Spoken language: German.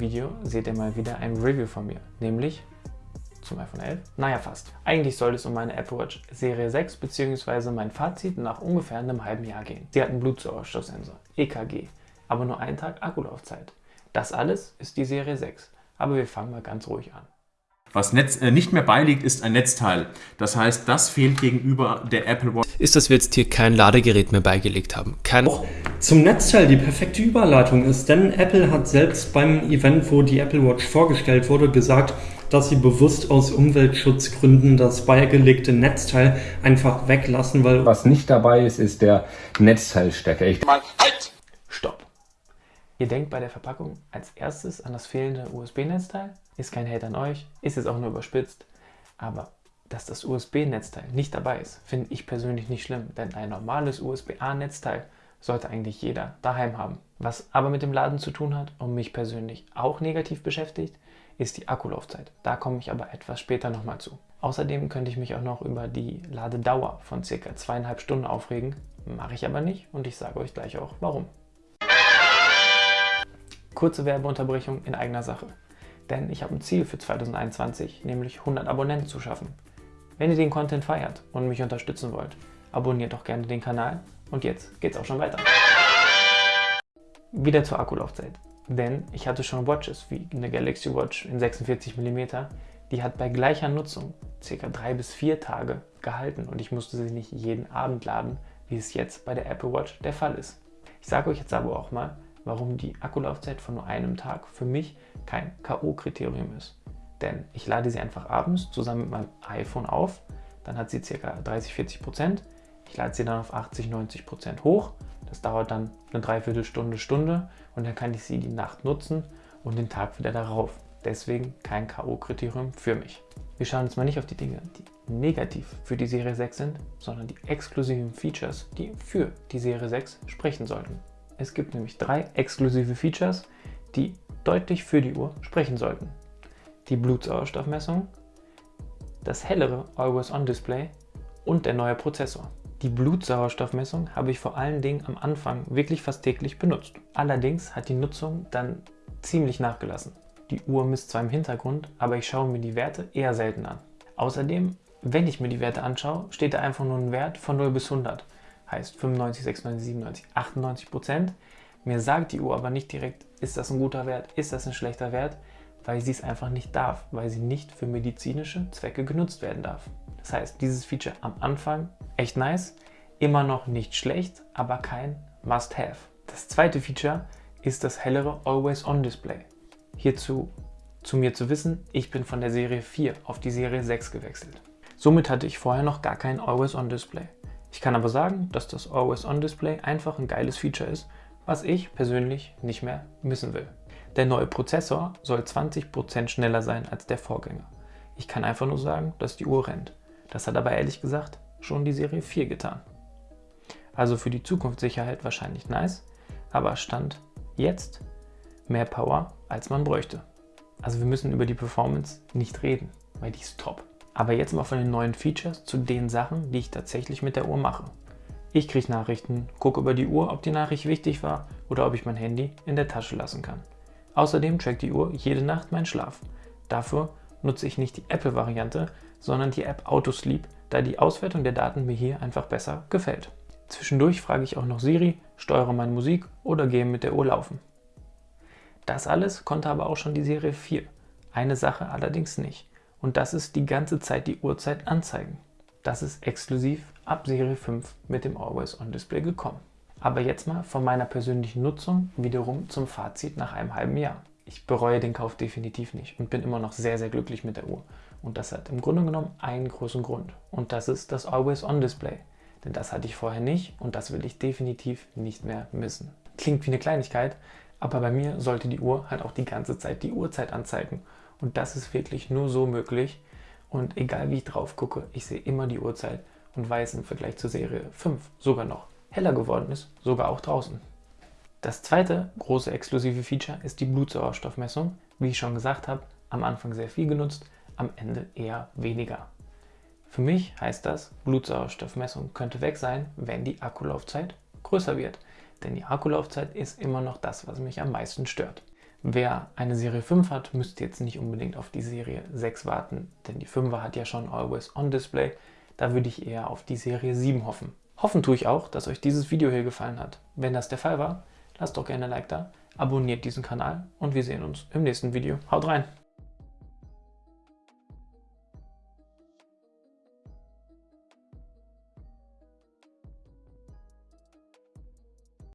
Video seht ihr mal wieder ein Review von mir, nämlich zum iPhone 11? Naja, fast. Eigentlich soll es um meine Apple Watch Serie 6 bzw. mein Fazit nach ungefähr einem halben Jahr gehen. Sie hat einen Blutsauerstoffsensor, EKG, aber nur einen Tag Akkulaufzeit. Das alles ist die Serie 6, aber wir fangen mal ganz ruhig an. Was Netz, äh, nicht mehr beiliegt, ist ein Netzteil. Das heißt, das fehlt gegenüber der Apple Watch. Ist, dass wir jetzt hier kein Ladegerät mehr beigelegt haben. Kein Auch zum Netzteil die perfekte Überleitung ist, denn Apple hat selbst beim Event, wo die Apple Watch vorgestellt wurde, gesagt, dass sie bewusst aus Umweltschutzgründen das beigelegte Netzteil einfach weglassen, weil Was nicht dabei ist, ist der Netzteilstecker. Ich Stopp! Ihr denkt bei der Verpackung als erstes an das fehlende USB-Netzteil? Ist kein Hate an euch, ist jetzt auch nur überspitzt, aber dass das USB-Netzteil nicht dabei ist, finde ich persönlich nicht schlimm, denn ein normales USB-A-Netzteil sollte eigentlich jeder daheim haben. Was aber mit dem Laden zu tun hat und mich persönlich auch negativ beschäftigt, ist die Akkulaufzeit. Da komme ich aber etwas später nochmal zu. Außerdem könnte ich mich auch noch über die Ladedauer von ca. zweieinhalb Stunden aufregen, mache ich aber nicht und ich sage euch gleich auch warum. Kurze Werbeunterbrechung in eigener Sache. Denn ich habe ein Ziel für 2021, nämlich 100 Abonnenten zu schaffen. Wenn ihr den Content feiert und mich unterstützen wollt, abonniert doch gerne den Kanal und jetzt geht's auch schon weiter. Wieder zur Akkulaufzeit. Denn ich hatte schon Watches wie eine Galaxy Watch in 46 mm, die hat bei gleicher Nutzung ca. 3 bis 4 Tage gehalten und ich musste sie nicht jeden Abend laden, wie es jetzt bei der Apple Watch der Fall ist. Ich sage euch jetzt aber auch mal, warum die Akkulaufzeit von nur einem Tag für mich kein K.O.-Kriterium ist. Denn ich lade sie einfach abends zusammen mit meinem iPhone auf, dann hat sie ca. 30-40%, ich lade sie dann auf 80-90% hoch, das dauert dann eine Dreiviertelstunde, Stunde und dann kann ich sie die Nacht nutzen und den Tag wieder darauf. Deswegen kein K.O.-Kriterium für mich. Wir schauen jetzt mal nicht auf die Dinge, die negativ für die Serie 6 sind, sondern die exklusiven Features, die für die Serie 6 sprechen sollten. Es gibt nämlich drei exklusive Features, die deutlich für die Uhr sprechen sollten. Die Blutsauerstoffmessung, das hellere Always-On-Display und der neue Prozessor. Die Blutsauerstoffmessung habe ich vor allen Dingen am Anfang wirklich fast täglich benutzt. Allerdings hat die Nutzung dann ziemlich nachgelassen. Die Uhr misst zwar im Hintergrund, aber ich schaue mir die Werte eher selten an. Außerdem, wenn ich mir die Werte anschaue, steht da einfach nur ein Wert von 0 bis 100 heißt 95, 96, 97, 98 Prozent. Mir sagt die Uhr aber nicht direkt, ist das ein guter Wert, ist das ein schlechter Wert, weil sie es einfach nicht darf, weil sie nicht für medizinische Zwecke genutzt werden darf. Das heißt, dieses Feature am Anfang echt nice, immer noch nicht schlecht, aber kein Must-Have. Das zweite Feature ist das hellere Always-On-Display. Hierzu zu mir zu wissen, ich bin von der Serie 4 auf die Serie 6 gewechselt. Somit hatte ich vorher noch gar kein Always-On-Display. Ich kann aber sagen, dass das Always-On-Display einfach ein geiles Feature ist, was ich persönlich nicht mehr missen will. Der neue Prozessor soll 20% schneller sein als der Vorgänger. Ich kann einfach nur sagen, dass die Uhr rennt. Das hat aber ehrlich gesagt schon die Serie 4 getan. Also für die Zukunftssicherheit wahrscheinlich nice, aber Stand jetzt mehr Power als man bräuchte. Also wir müssen über die Performance nicht reden, weil die ist top. Aber jetzt mal von den neuen Features zu den Sachen, die ich tatsächlich mit der Uhr mache. Ich kriege Nachrichten, gucke über die Uhr, ob die Nachricht wichtig war oder ob ich mein Handy in der Tasche lassen kann. Außerdem trackt die Uhr jede Nacht meinen Schlaf. Dafür nutze ich nicht die Apple-Variante, sondern die App Autosleep, da die Auswertung der Daten mir hier einfach besser gefällt. Zwischendurch frage ich auch noch Siri, steuere meine Musik oder gehe mit der Uhr laufen. Das alles konnte aber auch schon die Serie 4. Eine Sache allerdings nicht und das ist die ganze Zeit die Uhrzeit anzeigen. Das ist exklusiv ab Serie 5 mit dem Always-On-Display gekommen. Aber jetzt mal von meiner persönlichen Nutzung wiederum zum Fazit nach einem halben Jahr. Ich bereue den Kauf definitiv nicht und bin immer noch sehr, sehr glücklich mit der Uhr. Und das hat im Grunde genommen einen großen Grund. Und das ist das Always-On-Display. Denn das hatte ich vorher nicht und das will ich definitiv nicht mehr missen. Klingt wie eine Kleinigkeit, aber bei mir sollte die Uhr halt auch die ganze Zeit die Uhrzeit anzeigen. Und das ist wirklich nur so möglich. Und egal wie ich drauf gucke, ich sehe immer die Uhrzeit und weiß im Vergleich zur Serie 5 sogar noch heller geworden ist, sogar auch draußen. Das zweite große exklusive Feature ist die Blutsauerstoffmessung. Wie ich schon gesagt habe, am Anfang sehr viel genutzt, am Ende eher weniger. Für mich heißt das, Blutsauerstoffmessung könnte weg sein, wenn die Akkulaufzeit größer wird. Denn die Akkulaufzeit ist immer noch das, was mich am meisten stört. Wer eine Serie 5 hat, müsste jetzt nicht unbedingt auf die Serie 6 warten, denn die 5er hat ja schon Always On Display. Da würde ich eher auf die Serie 7 hoffen. Hoffen tue ich auch, dass euch dieses Video hier gefallen hat. Wenn das der Fall war, lasst doch gerne ein Like da, abonniert diesen Kanal und wir sehen uns im nächsten Video. Haut rein!